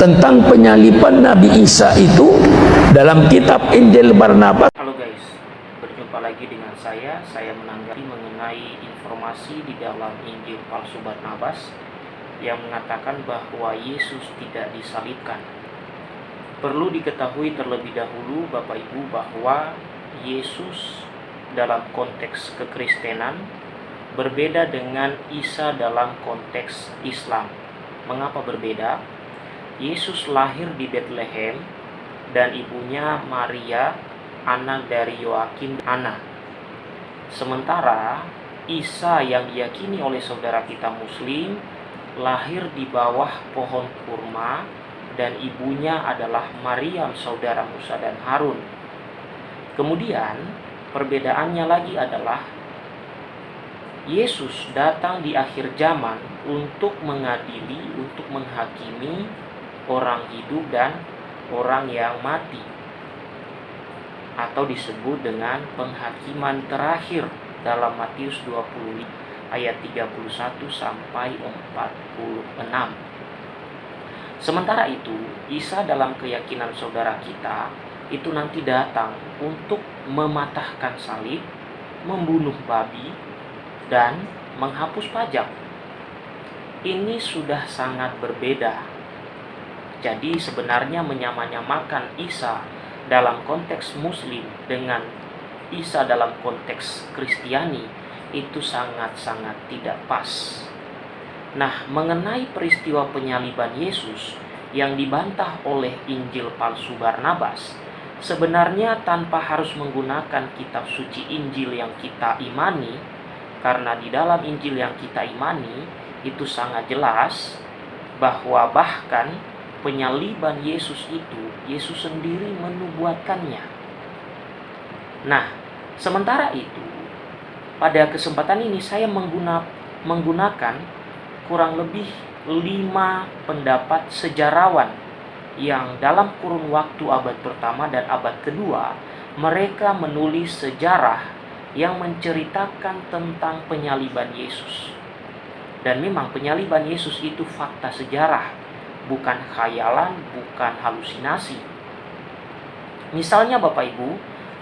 tentang penyaliban Nabi Isa itu dalam kitab Injil Barnabas. Halo guys, berjumpa lagi dengan saya. Saya menanggapi mengenai informasi di dalam Injil palsu Barnabas yang mengatakan bahwa Yesus tidak disalibkan. Perlu diketahui terlebih dahulu Bapak Ibu bahwa Yesus dalam konteks kekristenan berbeda dengan Isa dalam konteks Islam. Mengapa berbeda? Yesus lahir di Bethlehem dan ibunya Maria, anak dari Yoakim Ana. Sementara Isa yang diyakini oleh saudara kita muslim lahir di bawah pohon kurma dan ibunya adalah Maryam saudara Musa dan Harun. Kemudian perbedaannya lagi adalah Yesus datang di akhir zaman untuk mengadili, untuk menghakimi orang hidup dan orang yang mati atau disebut dengan penghakiman terakhir dalam Matius 20 ayat 31 sampai 46. Sementara itu, Isa dalam keyakinan saudara kita itu nanti datang untuk mematahkan salib, membunuh babi, dan menghapus pajak. Ini sudah sangat berbeda. Jadi sebenarnya menyamanyamakan Isa dalam konteks muslim dengan Isa dalam konteks Kristiani itu sangat-sangat tidak pas. Nah, mengenai peristiwa penyaliban Yesus yang dibantah oleh Injil palsu Barnabas, sebenarnya tanpa harus menggunakan kitab suci Injil yang kita imani, karena di dalam Injil yang kita imani itu sangat jelas bahwa bahkan penyaliban Yesus itu Yesus sendiri menubuatkannya. Nah, sementara itu pada kesempatan ini saya menggunakan kurang lebih lima pendapat sejarawan yang dalam kurun waktu abad pertama dan abad kedua mereka menulis sejarah yang menceritakan tentang penyaliban Yesus. Dan memang penyaliban Yesus itu fakta sejarah, bukan khayalan, bukan halusinasi. Misalnya Bapak Ibu,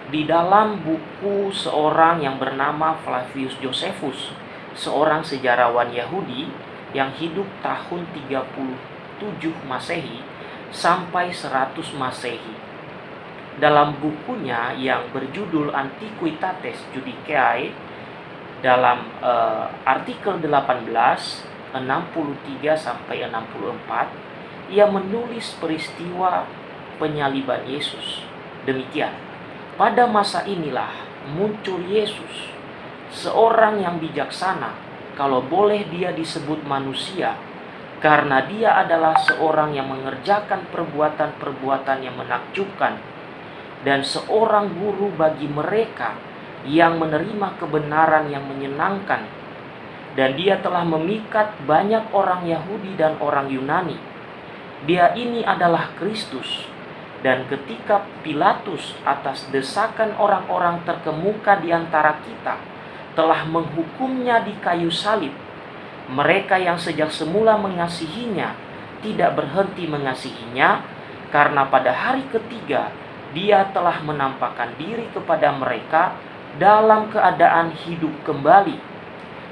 di dalam buku seorang yang bernama Flavius Josephus, seorang sejarawan Yahudi yang hidup tahun 37 Masehi sampai 100 Masehi. Dalam bukunya yang berjudul Antiquitates Judicae dalam uh, artikel 18 63 sampai 64 ia menulis peristiwa penyaliban Yesus. Demikian. Pada masa inilah muncul Yesus, seorang yang bijaksana kalau boleh dia disebut manusia, karena dia adalah seorang yang mengerjakan perbuatan-perbuatan yang menakjubkan, dan seorang guru bagi mereka yang menerima kebenaran yang menyenangkan, dan dia telah memikat banyak orang Yahudi dan orang Yunani. Dia ini adalah Kristus, dan ketika Pilatus atas desakan orang-orang terkemuka di antara kita, telah menghukumnya di kayu salib. Mereka yang sejak semula mengasihinya tidak berhenti mengasihinya karena pada hari ketiga dia telah menampakkan diri kepada mereka dalam keadaan hidup kembali.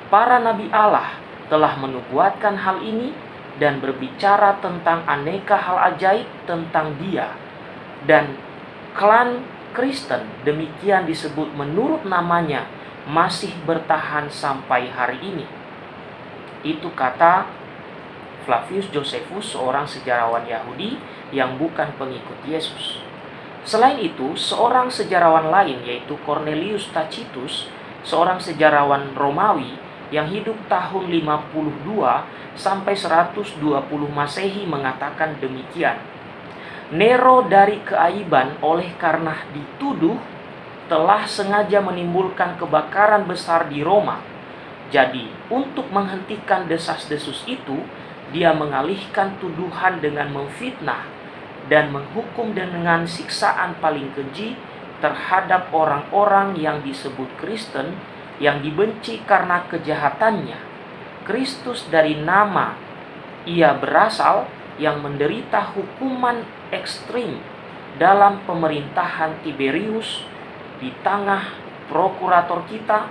Para nabi Allah telah menubuatkan hal ini dan berbicara tentang aneka hal ajaib tentang dia. Dan klan Kristen demikian disebut menurut namanya masih bertahan sampai hari ini. Itu kata Flavius Josephus, seorang sejarawan Yahudi yang bukan pengikut Yesus. Selain itu, seorang sejarawan lain yaitu Cornelius Tacitus, seorang sejarawan Romawi yang hidup tahun 52 sampai 120 Masehi mengatakan demikian. Nero dari keaiban oleh karena dituduh telah sengaja menimbulkan kebakaran besar di Roma. Jadi, untuk menghentikan desas-desus itu, dia mengalihkan tuduhan dengan memfitnah dan menghukum dengan siksaan paling keji terhadap orang-orang yang disebut Kristen yang dibenci karena kejahatannya. Kristus dari nama ia berasal yang menderita hukuman ekstrim dalam pemerintahan Tiberius di tengah prokurator kita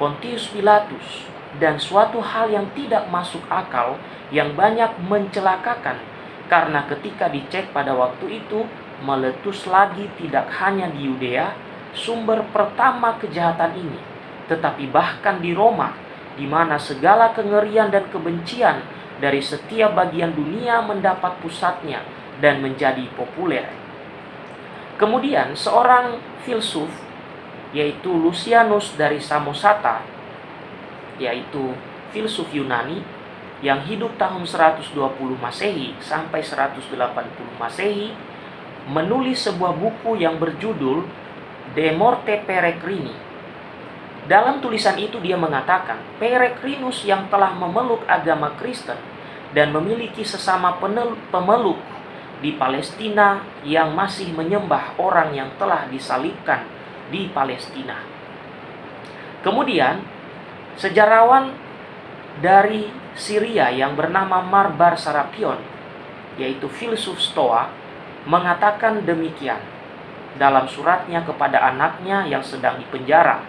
Pontius Pilatus dan suatu hal yang tidak masuk akal yang banyak mencelakakan karena ketika dicek pada waktu itu meletus lagi tidak hanya di Yudea sumber pertama kejahatan ini tetapi bahkan di Roma di mana segala kengerian dan kebencian dari setiap bagian dunia mendapat pusatnya dan menjadi populer. Kemudian seorang filsuf yaitu Lucianus dari Samosata yaitu filsuf Yunani yang hidup tahun 120 Masehi sampai 180 Masehi menulis sebuah buku yang berjudul De Morte Peregrini. Dalam tulisan itu dia mengatakan, Peregrinus yang telah memeluk agama Kristen dan memiliki sesama pemeluk di Palestina yang masih menyembah orang yang telah disalibkan di Palestina. Kemudian, sejarawan dari Syria yang bernama Marbar Sarapion, yaitu filsuf Stoa, mengatakan demikian dalam suratnya kepada anaknya yang sedang dipenjara.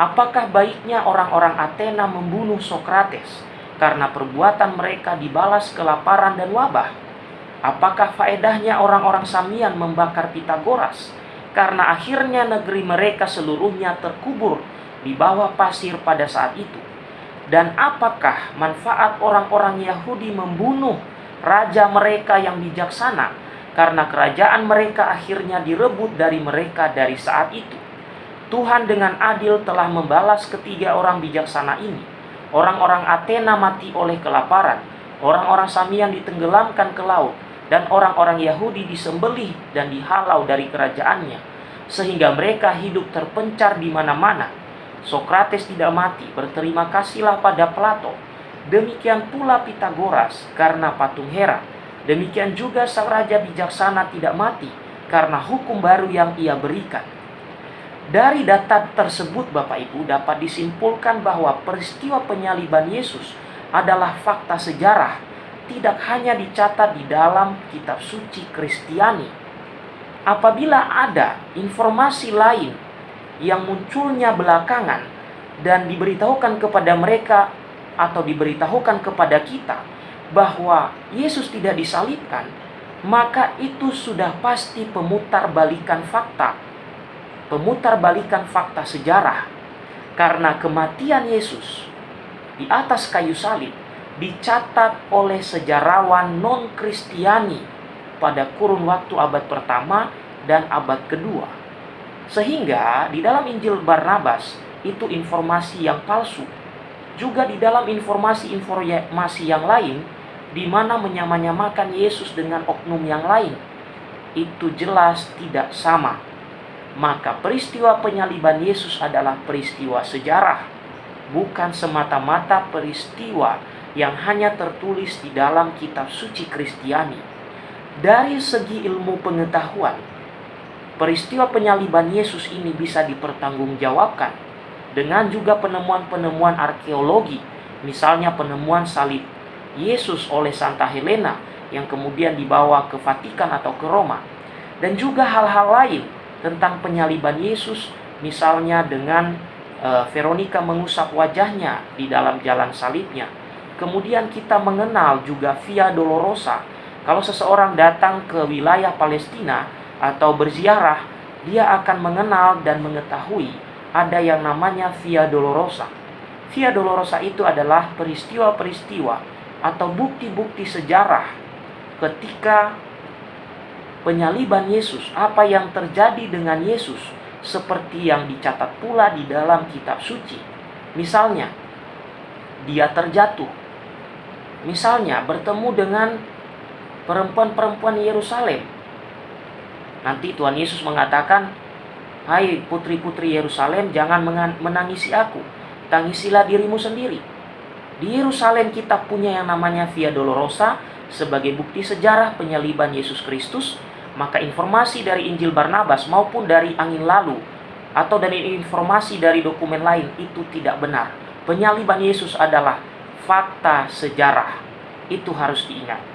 Apakah baiknya orang-orang Athena membunuh Sokrates karena perbuatan mereka dibalas kelaparan dan wabah? Apakah faedahnya orang-orang Samian membakar Pitagoras karena akhirnya negeri mereka seluruhnya terkubur di bawah pasir pada saat itu? Dan apakah manfaat orang-orang Yahudi membunuh raja mereka yang bijaksana karena kerajaan mereka akhirnya direbut dari mereka dari saat itu? Tuhan dengan adil telah membalas ketiga orang bijaksana ini. Orang-orang Athena mati oleh kelaparan, orang-orang Samian ditenggelamkan ke laut, dan orang-orang Yahudi disembelih dan dihalau dari kerajaannya, sehingga mereka hidup terpencar di mana-mana Sokrates tidak mati, berterima kasihlah pada Plato. Demikian pula Pitagoras karena patung Hera. Demikian juga sang raja bijaksana tidak mati karena hukum baru yang ia berikan. Dari data tersebut Bapak Ibu dapat disimpulkan bahwa peristiwa penyaliban Yesus adalah fakta sejarah tidak hanya dicatat di dalam kitab suci Kristiani. Apabila ada informasi lain yang munculnya belakangan dan diberitahukan kepada mereka atau diberitahukan kepada kita bahwa Yesus tidak disalibkan, maka itu sudah pasti pemutarbalikan fakta. Pemutarbalikan fakta sejarah. Karena kematian Yesus di atas kayu salib dicatat oleh sejarawan non-Kristiani pada kurun waktu abad pertama dan abad kedua sehingga di dalam Injil Barnabas itu informasi yang palsu. Juga di dalam informasi-informasi yang lain di mana menyamanyamakan Yesus dengan oknum yang lain itu jelas tidak sama. Maka peristiwa penyaliban Yesus adalah peristiwa sejarah, bukan semata-mata peristiwa yang hanya tertulis di dalam kitab suci Kristiani. Dari segi ilmu pengetahuan, peristiwa penyaliban Yesus ini bisa dipertanggungjawabkan dengan juga penemuan-penemuan arkeologi, misalnya penemuan salib Yesus oleh Santa Helena yang kemudian dibawa ke Vatikan atau ke Roma, dan juga hal-hal lain tentang penyaliban Yesus, misalnya dengan e, Veronica mengusap wajahnya di dalam jalan salibnya. Kemudian kita mengenal juga Via Dolorosa. Kalau seseorang datang ke wilayah Palestina, atau berziarah, dia akan mengenal dan mengetahui ada yang namanya Via Dolorosa. Via Dolorosa itu adalah peristiwa-peristiwa atau bukti-bukti sejarah ketika penyaliban Yesus, apa yang terjadi dengan Yesus seperti yang dicatat pula di dalam kitab suci. Misalnya, dia terjatuh. Misalnya, bertemu dengan perempuan-perempuan Yerusalem Nanti Tuhan Yesus mengatakan, Hai putri-putri Yerusalem, jangan menangisi aku. Tangisilah dirimu sendiri. Di Yerusalem kita punya yang namanya Via Dolorosa sebagai bukti sejarah penyaliban Yesus Kristus. Maka informasi dari Injil Barnabas maupun dari angin lalu atau dari informasi dari dokumen lain itu tidak benar. Penyaliban Yesus adalah fakta sejarah. Itu harus diingat.